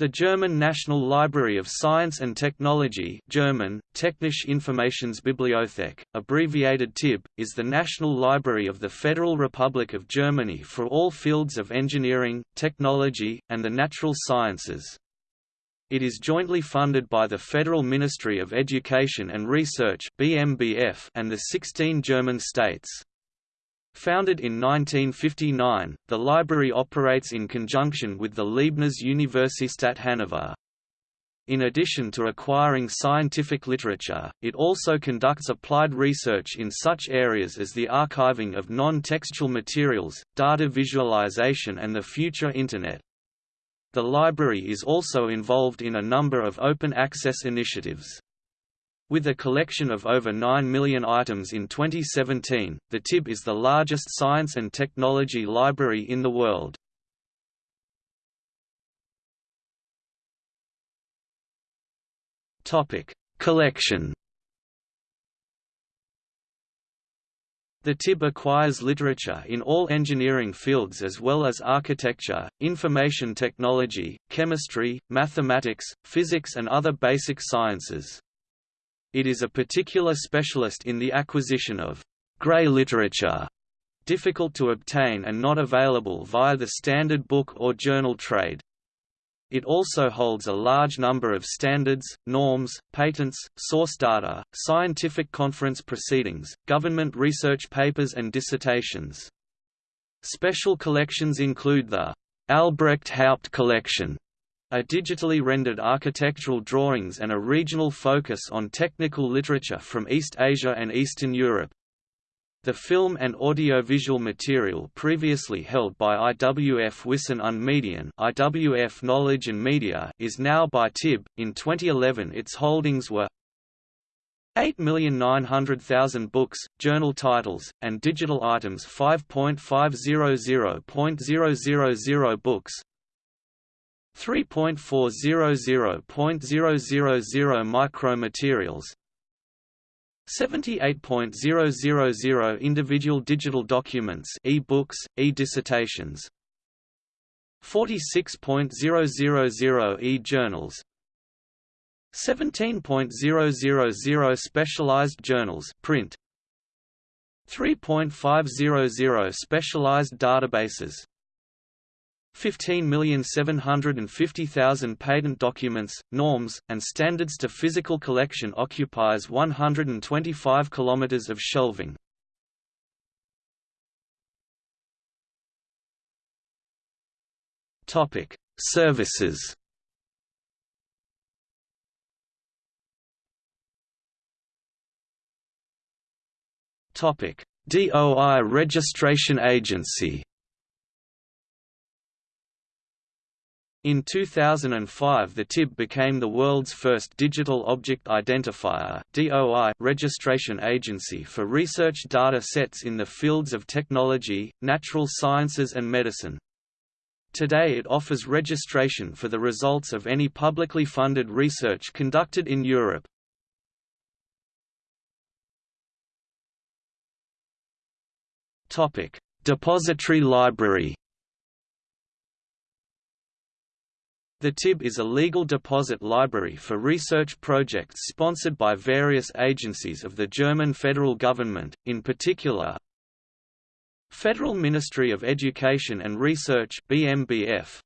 The German National Library of Science and Technology German, Technische Informationsbibliothek, abbreviated TIB, is the national library of the Federal Republic of Germany for all fields of engineering, technology, and the natural sciences. It is jointly funded by the Federal Ministry of Education and Research and the 16 German states. Founded in 1959, the library operates in conjunction with the Leibniz Universität Hannover. In addition to acquiring scientific literature, it also conducts applied research in such areas as the archiving of non-textual materials, data visualization and the future Internet. The library is also involved in a number of open access initiatives. With a collection of over 9 million items in 2017, the TIB is the largest science and technology library in the world. Collection The TIB acquires literature in all engineering fields as well as architecture, information technology, chemistry, mathematics, physics and other basic sciences. It is a particular specialist in the acquisition of «grey literature», difficult to obtain and not available via the standard book or journal trade. It also holds a large number of standards, norms, patents, source data, scientific conference proceedings, government research papers and dissertations. Special collections include the Albrecht Haupt Collection, a digitally rendered architectural drawings and a regional focus on technical literature from East Asia and Eastern Europe. The film and audiovisual material previously held by IWF Wissen und Medien IWF Knowledge and Media is now by TIB. In 2011 its holdings were 8,900,000 books, journal titles, and digital items 5.500.000 books, 3.400.000 micromaterials 78.000 individual digital documents e-books, e-dissertations 46.000 e-journals 17.000 specialized journals print 3.500 specialized databases 15,750,000 patent documents, norms, and standards to physical collection occupies 125 km of shelving. Topic: Services Topic: DOI Registration Agency In 2005 the TIB became the world's first digital object identifier DOI registration agency for research data sets in the fields of technology, natural sciences and medicine. Today it offers registration for the results of any publicly funded research conducted in Europe. Depository library The TIB is a legal deposit library for research projects sponsored by various agencies of the German federal government, in particular Federal Ministry of Education and Research BMBF,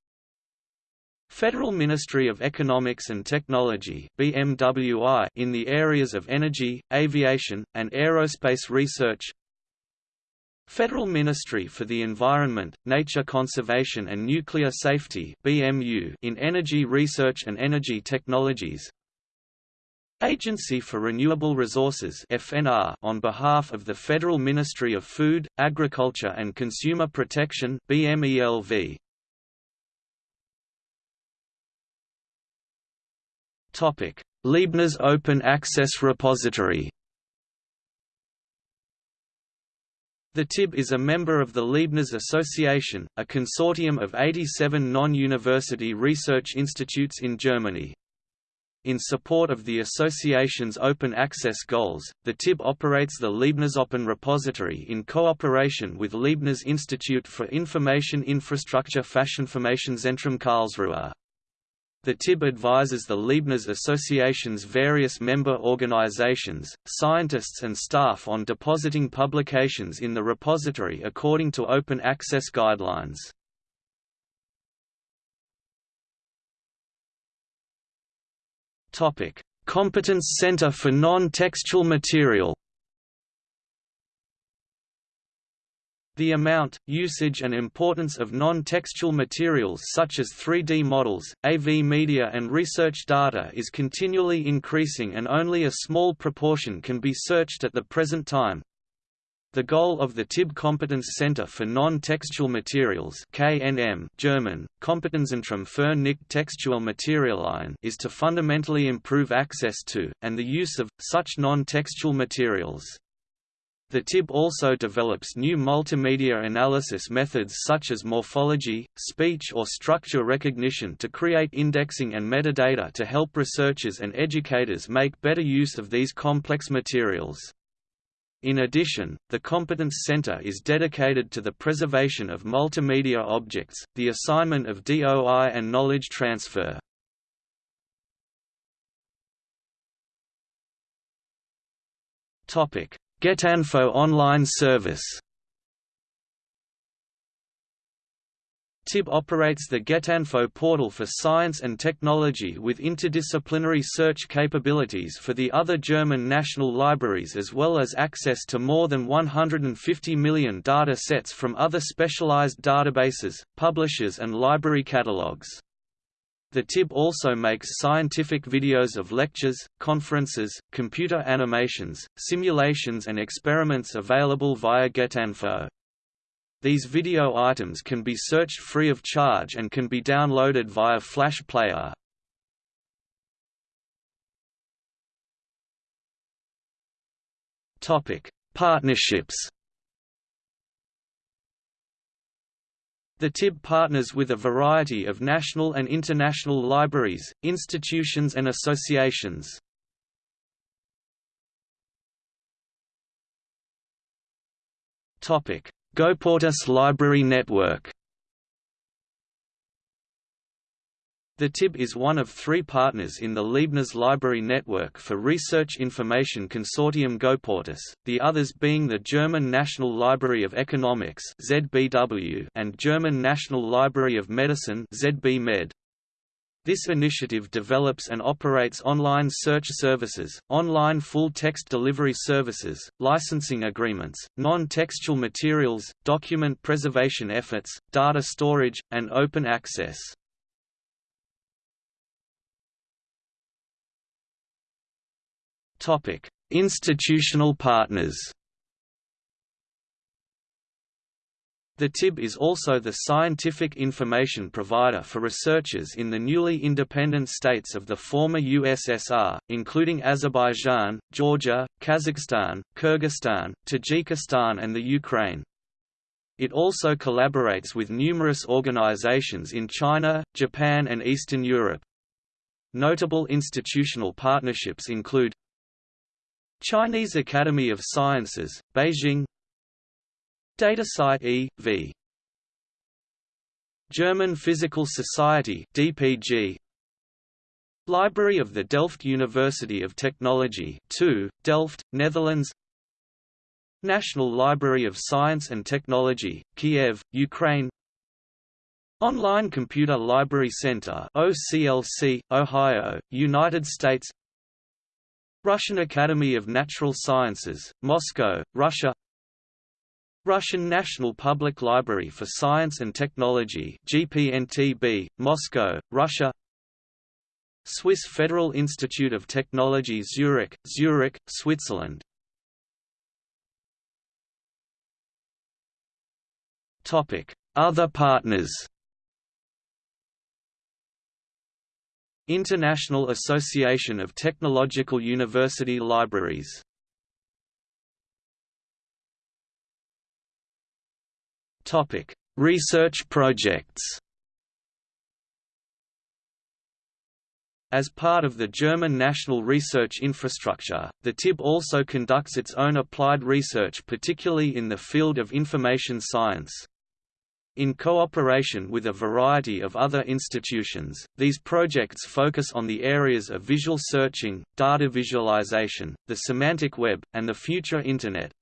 Federal Ministry of Economics and Technology BMWI in the areas of energy, aviation, and aerospace research Federal Ministry for the Environment, Nature Conservation and Nuclear Safety BMU in Energy Research and Energy Technologies. Agency for Renewable Resources FNR on behalf of the Federal Ministry of Food, Agriculture and Consumer Protection BMELV Topic. Leibniz Open Access Repository The TIB is a member of the Leibniz Association, a consortium of 87 non-university research institutes in Germany. In support of the association's open access goals, the TIB operates the Leibniz Open Repository in cooperation with Leibniz Institute for Information Infrastructure Fachinformationszentrum Karlsruhe. The TIB advises the Leibniz Association's various member organizations, scientists and staff on depositing publications in the repository according to open access guidelines. Competence Center for Non-Textual Material. The amount, usage and importance of non-textual materials such as 3D models, AV media and research data is continually increasing and only a small proportion can be searched at the present time. The goal of the TIB Competence Center for Non-Textual Materials KNM German, Kompetenzzentrum für nicht-textuelle Materialien is to fundamentally improve access to, and the use of, such non-textual materials. The TIB also develops new multimedia analysis methods such as morphology, speech or structure recognition to create indexing and metadata to help researchers and educators make better use of these complex materials. In addition, the Competence Center is dedicated to the preservation of multimedia objects, the assignment of DOI and knowledge transfer. Getinfo online service TIB operates the Getinfo portal for science and technology with interdisciplinary search capabilities for the other German national libraries as well as access to more than 150 million data sets from other specialized databases, publishers and library catalogues. The TIB also makes scientific videos of lectures, conferences, computer animations, simulations and experiments available via Getinfo. These video items can be searched free of charge and can be downloaded via Flash Player. Topic: Partnerships. The TIB partners with a variety of national and international libraries, institutions and associations. Topic: Goportis Library Network The TIB is one of three partners in the Leibniz Library Network for Research Information Consortium Goportis, the others being the German National Library of Economics and German National Library of Medicine This initiative develops and operates online search services, online full-text delivery services, licensing agreements, non-textual materials, document preservation efforts, data storage, and open access. Institutional partners The TIB is also the scientific information provider for researchers in the newly independent states of the former USSR, including Azerbaijan, Georgia, Kazakhstan, Kyrgyzstan, Tajikistan and the Ukraine. It also collaborates with numerous organizations in China, Japan and Eastern Europe. Notable institutional partnerships include Chinese Academy of Sciences, Beijing. DataCite e.V. German Physical Society DPG Library of the Delft University of Technology 2, Delft, Netherlands. National Library of Science and Technology, Kiev, Ukraine. Online Computer Library Center OCLC, Ohio, United States Russian Academy of Natural Sciences, Moscow, Russia Russian National Public Library for Science and Technology GPNTB, Moscow, Russia Swiss Federal Institute of Technology Zurich, Zurich, Switzerland Other partners International Association of Technological University Libraries Topic: Research projects. As part of the German national research infrastructure, the TIB also conducts its own applied research particularly in the field of information science. In cooperation with a variety of other institutions, these projects focus on the areas of visual searching, data visualization, the semantic web, and the future Internet.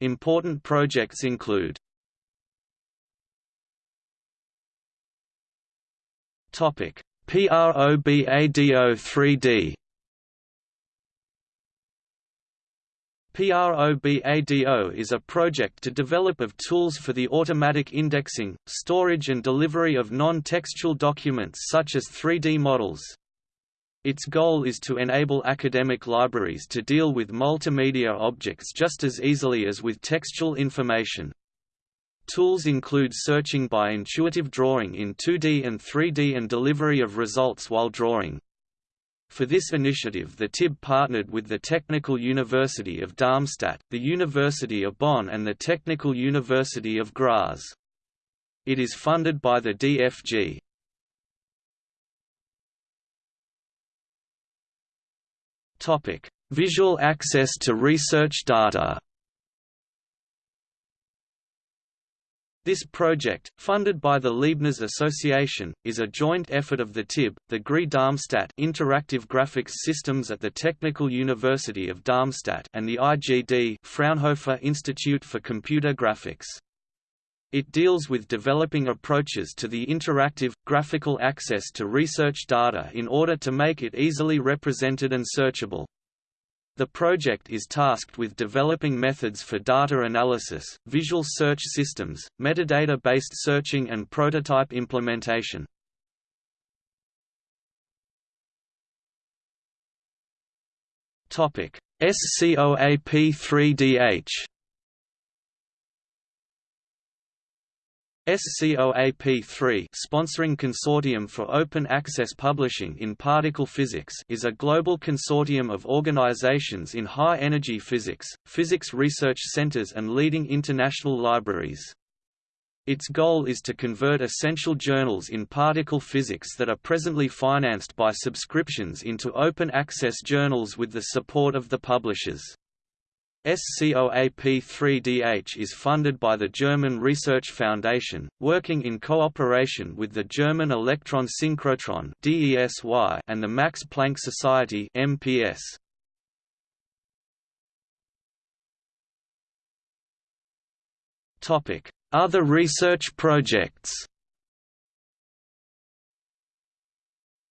Important projects include PROBADO 3D PROBADO is a project to develop of tools for the automatic indexing, storage and delivery of non-textual documents such as 3D models. Its goal is to enable academic libraries to deal with multimedia objects just as easily as with textual information. Tools include searching by intuitive drawing in 2D and 3D and delivery of results while drawing. For this initiative the TIB partnered with the Technical University of Darmstadt, the University of Bonn and the Technical University of Graz. It is funded by the DFG. Visual access to research data This project, funded by the Leibniz Association, is a joint effort of the TIB, the GRI Darmstadt Interactive Graphics Systems at the Technical University of Darmstadt and the IGD Fraunhofer Institute for Computer Graphics. It deals with developing approaches to the interactive, graphical access to research data in order to make it easily represented and searchable. The project is tasked with developing methods for data analysis, visual search systems, metadata-based searching and prototype implementation. SCOAP3DH SCOAP3 sponsoring Consortium for Open Access Publishing in Particle Physics is a global consortium of organizations in high-energy physics, physics research centers and leading international libraries. Its goal is to convert essential journals in particle physics that are presently financed by subscriptions into open access journals with the support of the publishers. SCOAP3DH is funded by the German Research Foundation, working in cooperation with the German Electron Synchrotron and the Max Planck Society MPS. Other research projects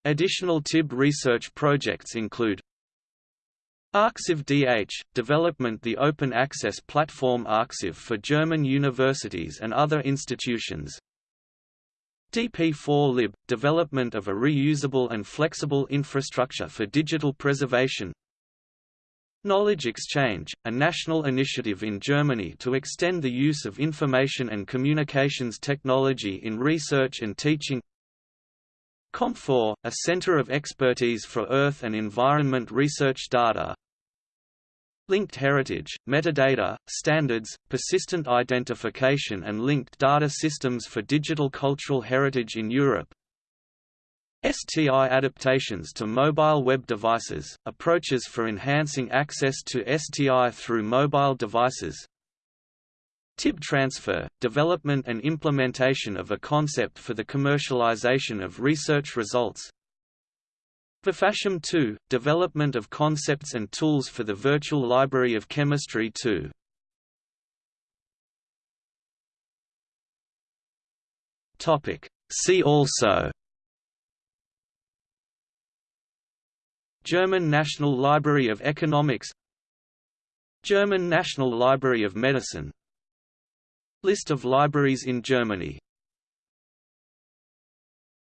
Additional TIB research projects include Arxiv DH – Development The open access platform Arxiv for German universities and other institutions. DP4Lib – Development of a reusable and flexible infrastructure for digital preservation. Knowledge Exchange, a national initiative in Germany to extend the use of information and communications technology in research and teaching KomFor, a center of expertise for Earth and environment research data. Linked heritage, metadata, standards, persistent identification and linked data systems for digital cultural heritage in Europe. STI adaptations to mobile web devices, approaches for enhancing access to STI through mobile devices TIB transfer, development and implementation of a concept for the commercialization of research results. VIFACHEM 2 – Development of concepts and tools for the Virtual Library of Chemistry 2 See also. German National Library of Economics. German National Library of Medicine List of libraries in Germany